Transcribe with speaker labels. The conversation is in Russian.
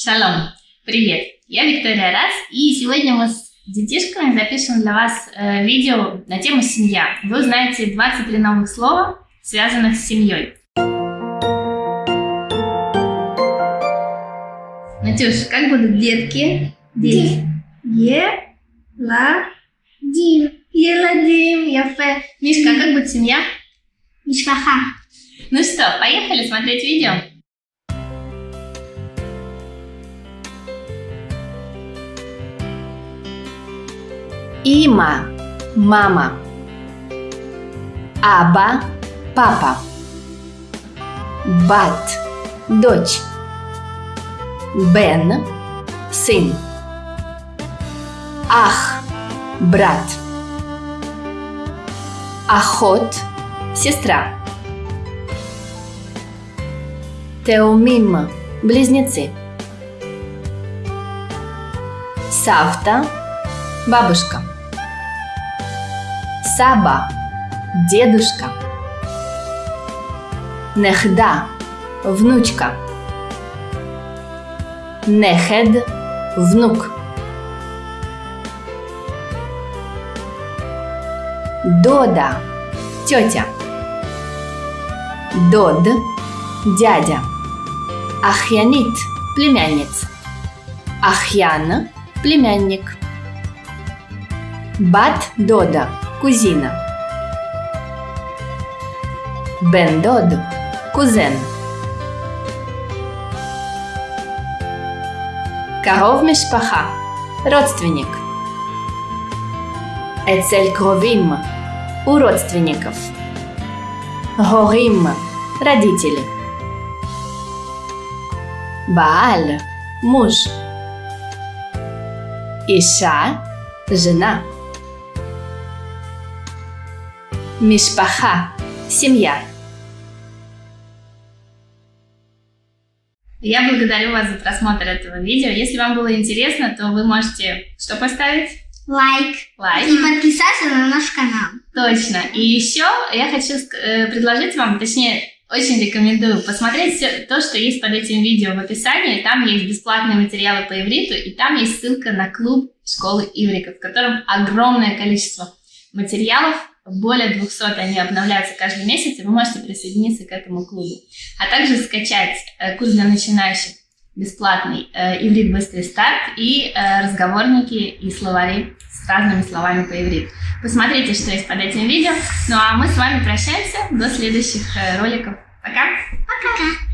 Speaker 1: Шалом! Привет! Я Виктория Раз, и сегодня мы с детишками запишем для вас э, видео на тему «Семья». Вы узнаете 23 новых слова, связанных с семьей. Натюш, как будут детки?
Speaker 2: Ди.
Speaker 1: Е, ла,
Speaker 2: Дим.
Speaker 1: еладим, яфе. Мишка, а как будет семья?
Speaker 2: Мишпаха.
Speaker 1: Ну что, поехали смотреть видео? Има, мама. Аба, папа. Бат, дочь. Бен, сын. Ах, брат. Ахот, сестра. Теомим, близнецы. Савта, бабушка. Саба, дедушка. Нехда, внучка. Нехед, внук. Дода, тетя. Дод, дядя. Ахьянит, племянница. Ахьян, племянник. Бат Дода, кузина. Бен Дод, кузен. Коров Мишпаха, родственник. Эцель Кровим, у родственников. Горим, родители. Бааль, муж. Иша, жена. Мишпаха, семья. Я благодарю вас за просмотр этого видео. Если вам было интересно, то вы можете что поставить?
Speaker 2: Лайк.
Speaker 1: Лайк.
Speaker 2: И подписаться на наш канал.
Speaker 1: Точно. И еще я хочу э, предложить вам, точнее, очень рекомендую посмотреть все то, что есть под этим видео в описании. Там есть бесплатные материалы по ивриту, и там есть ссылка на клуб школы иврика, в котором огромное количество материалов, более 200 они обновляются каждый месяц, и вы можете присоединиться к этому клубу. А также скачать э, курс для начинающих бесплатный э, «Иврит быстрый старт» и э, разговорники и словари с разными словами по ивриту. Посмотрите, что есть под этим видео. Ну а мы с вами прощаемся до следующих роликов. Пока!
Speaker 2: Пока.